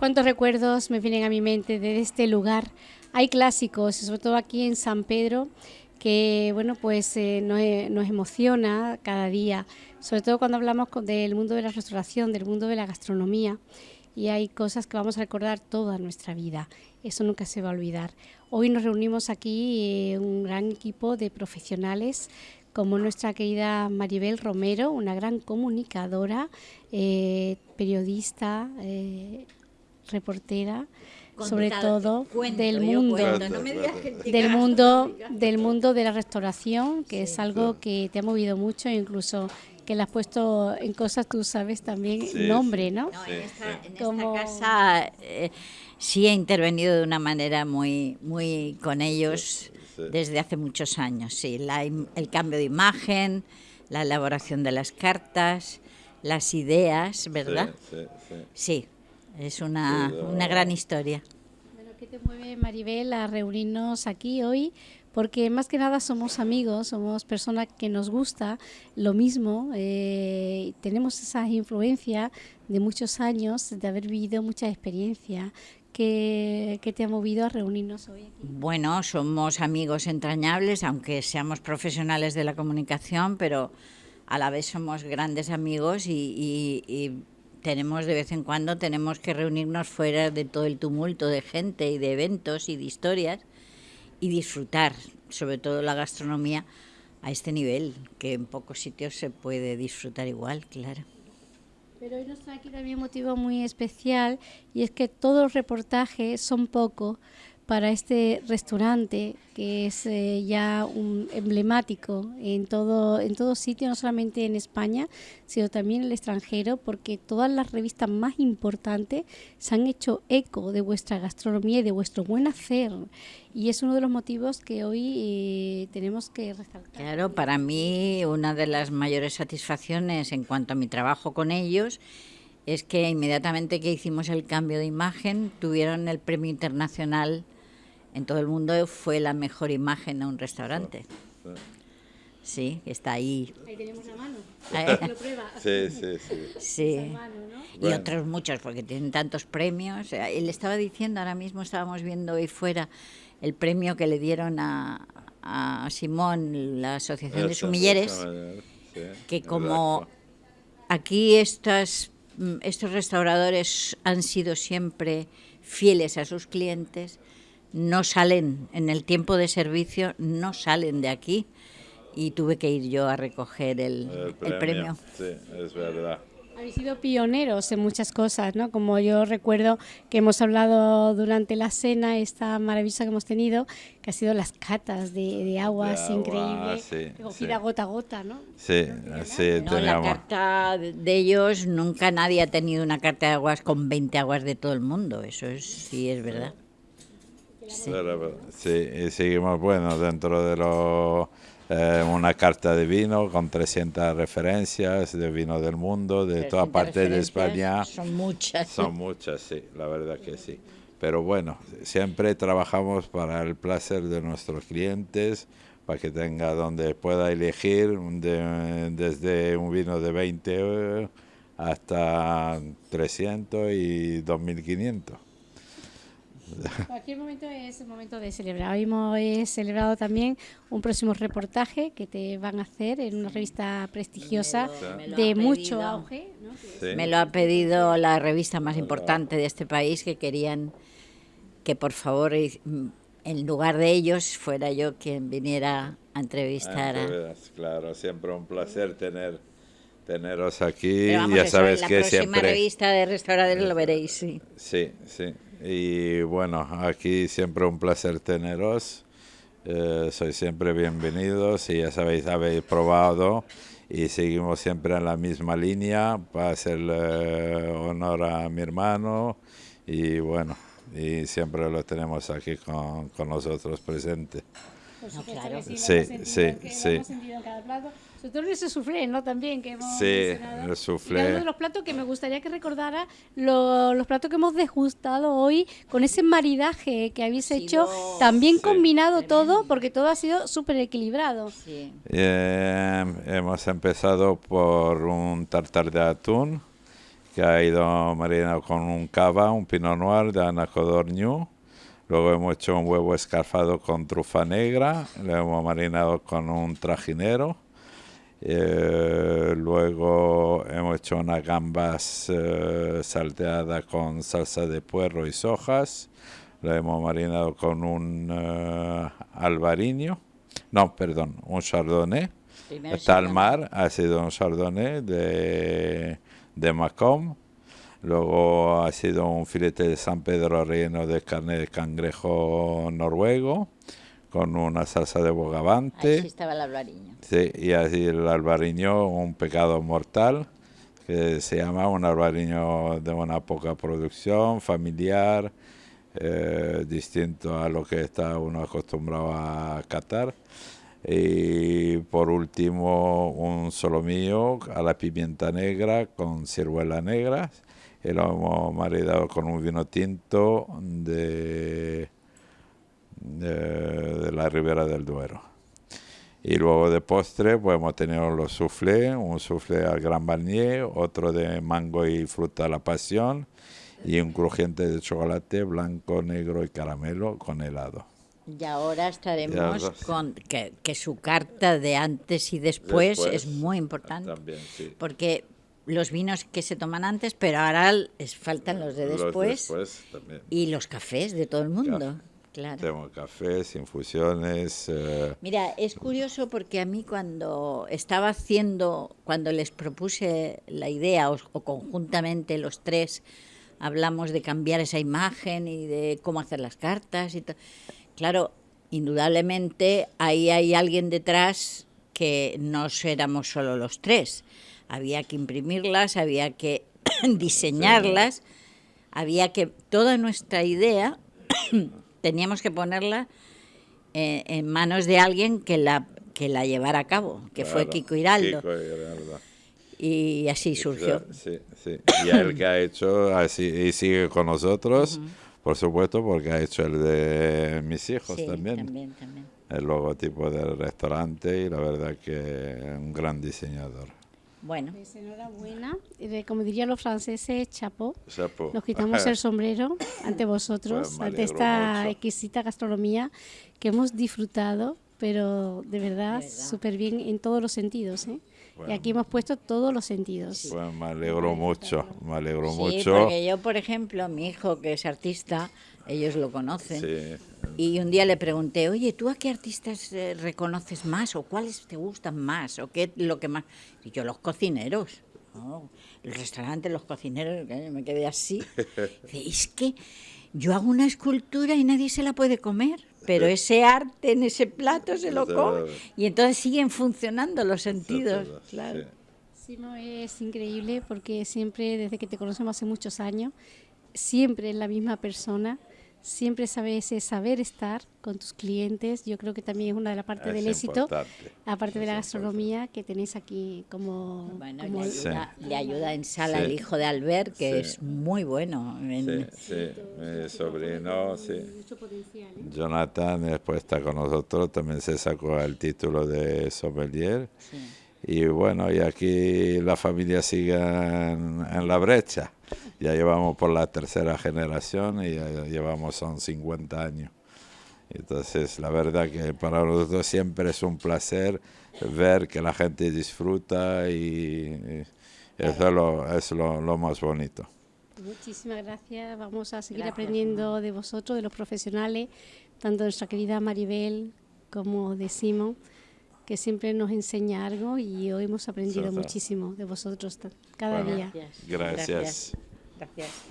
cuántos recuerdos me vienen a mi mente de este lugar. Hay clásicos, sobre todo aquí en San Pedro, que bueno, pues eh, nos, emociona cada día, sobre todo cuando hablamos del mundo de la restauración, del mundo de la gastronomía, y hay cosas que vamos a recordar toda nuestra vida. Eso nunca se va a olvidar. Hoy nos reunimos aquí eh, un gran equipo de profesionales como nuestra querida Maribel Romero, una gran comunicadora, eh, periodista, reportera, sobre todo del mundo del mundo del mundo de la restauración que es algo que te ha movido mucho incluso que le has puesto en cosas tú sabes también nombre no, en esta, casa eh, sí he intervenido de una manera muy muy con ellos desde hace muchos años sí. El cambio de imagen la elaboración de las cartas las ideas verdad sí es una, una gran historia. Bueno, ¿Qué te mueve, Maribel, a reunirnos aquí hoy? Porque más que nada somos amigos, somos personas que nos gusta lo mismo, eh, tenemos esa influencia de muchos años, de haber vivido mucha experiencia. ¿Qué, ¿Qué, te ha movido a reunirnos hoy aquí? Bueno, somos amigos entrañables, aunque seamos profesionales de la comunicación, pero a la vez somos grandes amigos y, y tenemos de vez en cuando tenemos que reunirnos fuera de todo el tumulto de gente y de eventos y de historias y disfrutar, sobre todo la gastronomía, a este nivel, que en pocos sitios se puede disfrutar igual, claro. Pero hoy nos trae aquí también un motivo muy especial y es que todos los reportajes son pocos para este restaurante que es eh, ya un emblemático en todo en todo sitio no solamente en España sino también en el extranjero porque todas las revistas más importantes se han hecho eco de vuestra gastronomía y de vuestro buen hacer y es uno de los motivos que hoy eh, tenemos que resaltar. Claro, para mí una de las mayores satisfacciones en cuanto a mi trabajo con ellos es que inmediatamente que hicimos el cambio de imagen tuvieron el premio internacional en todo el mundo fue la mejor imagen a un restaurante. Sí, está ahí. Ahí tenemos la mano. Sí, sí, sí. sí. Y otros muchos, porque tienen tantos premios. Él estaba diciendo, ahora mismo estábamos viendo ahí fuera el premio que le dieron a, a Simón, la Asociación de Sumilleres, que como aquí estas, estos restauradores han sido siempre fieles a sus clientes, no salen en el tiempo de servicio, no salen de aquí y tuve que ir yo a recoger el, premio. Sí, es verdad. Habéis sido pioneros en muchas cosas, ¿no? Como yo recuerdo que hemos hablado durante la cena, esta maravillosa que hemos tenido, que ha sido las catas de, aguas increíbles, cogida gota a gota, ¿no? Sí, sí, no, La carta de ellos, nunca nadie ha tenido una carta de aguas con 20 aguas de todo el mundo, eso es, sí es verdad. Sí. y seguimos, bueno, dentro de lo, eh, una carta de vino con 300 referencias de vino del mundo, de toda parte de España. Son muchas. Son muchas, sí, la verdad que sí. Pero bueno, siempre trabajamos para el placer de nuestros clientes, para que tenga donde pueda elegir desde un vino de 20 hasta 300 y 2500. Cualquier momento es el momento de celebrar. Hoy hemos celebrado también un próximo reportaje que te van a hacer en una revista prestigiosa de mucho auge. Me lo ha pedido la revista más importante de este país que querían que por favor en lugar de ellos fuera yo quien viniera a entrevistar. A... Claro, siempre un placer tener teneros aquí. ya sabes que siempre. La próxima revista de restauradores lo veréis, sí. Sí, sí. Y bueno, aquí siempre un placer teneros. Eh, sois siempre bienvenidos y ya sabéis, habéis probado y seguimos siempre en la misma línea para hacerle honor a mi hermano y bueno, y siempre lo tenemos aquí con, con nosotros presente. claro. sí, sí, sí. Sobre todo ese soufflé, ¿no? También que hemos Sí, el soufflé. uno de los platos que me gustaría que recordara los platos que hemos degustado hoy con ese maridaje que habéis hecho, también combinado todo, porque todo ha sido súper equilibrado. Sí. Eh, hemos empezado por un tartar de atún que ha ido marinado con un cava, un pinot noir de Anacodorniu. Luego hemos hecho un huevo escarfado con trufa negra, lo hemos marinado con un trajinero. Eh, luego hemos hecho unas gambas eh, salteadas con salsa de puerro y sojas. Lo hemos marinado con un eh, albariño, no, perdón, un chardonnay. Talmar ha sido un chardonnay de, de Macomb Luego ha sido un filete de San Pedro relleno de carne de cangrejo noruego con una salsa de bogavante. Ahí estaba el albariño. Sí, y así el albariño, un pecado mortal, que se llama un albariño de una poca producción, familiar, eh, distinto a lo que está uno acostumbrado a catar. Y por último, un solomillo a la pimienta negra con ciruela negra y lo hemos maridado con un vino tinto de, de, la Ribera del Duero. Y luego de postre pues hemos tenido los soufflés, un soufflé al Gran Barnier, otro de mango y fruta a la pasión y un crujiente de chocolate blanco, negro y caramelo con helado. Y ahora estaremos con que, que, su carta de antes y después, es muy importante. También, sí. Porque los vinos que se toman antes, pero ahora les faltan los de después. Y los cafés de todo el mundo. Claro. Tenemos cafés, infusiones. Eh, Mira, es curioso porque a mí cuando estaba haciendo, cuando les propuse la idea, o, conjuntamente los tres, hablamos de cambiar esa imagen y de cómo hacer las cartas y Claro, indudablemente ahí hay alguien detrás que no éramos solo los tres había que imprimirlas, había que diseñarlas, había que, toda nuestra idea teníamos que ponerla eh, en manos de alguien que la, que la llevara a cabo, que fue Kiko Hiraldo. Y así surgió. Sí, sí. Y el que ha hecho, así, y sigue con nosotros, por supuesto, porque ha hecho el de mis hijos también. también, también. El logotipo del restaurante y la verdad que un gran diseñador. Bueno. Pues enhorabuena. Como dirían los franceses, chapo. chapo. Nos quitamos el sombrero ante vosotros, pues ante esta exquisita gastronomía que hemos disfrutado, pero de verdad súper bien en todos los sentidos. ¿eh? Y aquí hemos puesto todos los sentidos. Pues me alegro mucho, me alegro sí, mucho. porque yo, por ejemplo, mi hijo que es artista, ellos lo conocen. Y un día le pregunté, oye, ¿tú a qué artistas eh, reconoces más o cuáles te gustan más o qué lo que más? Y yo, los cocineros. el restaurante, los cocineros, me quedé así. es que yo hago una escultura y nadie se la puede comer, pero ese arte en ese plato se lo come. Y entonces siguen funcionando los sentidos. Claro. Simo es increíble porque siempre, desde que te conocemos hace muchos años, siempre es la misma persona siempre saber ese saber estar con tus clientes. Yo creo que también es una de las partes del éxito, aparte de la gastronomía que tenéis aquí como... Bueno, Le, ayuda, en sala el hijo de Albert, que es muy bueno. Sí, mi sobrino, sí. ¿eh? Jonathan después está con nosotros, también se sacó el título de sommelier. Y bueno, y aquí la familia sigue en la brecha ya llevamos por la tercera generación y ya llevamos son 50 años. Entonces, la verdad que para nosotros siempre es un placer ver que la gente disfruta y, eso es, lo, es lo, más bonito. Muchísimas gracias. Vamos a seguir aprendiendo de vosotros, de los profesionales, tanto de nuestra querida Maribel como de Simón, que siempre nos enseña algo y hoy hemos aprendido muchísimo de vosotros cada día. Gracias. gracias. Gracias.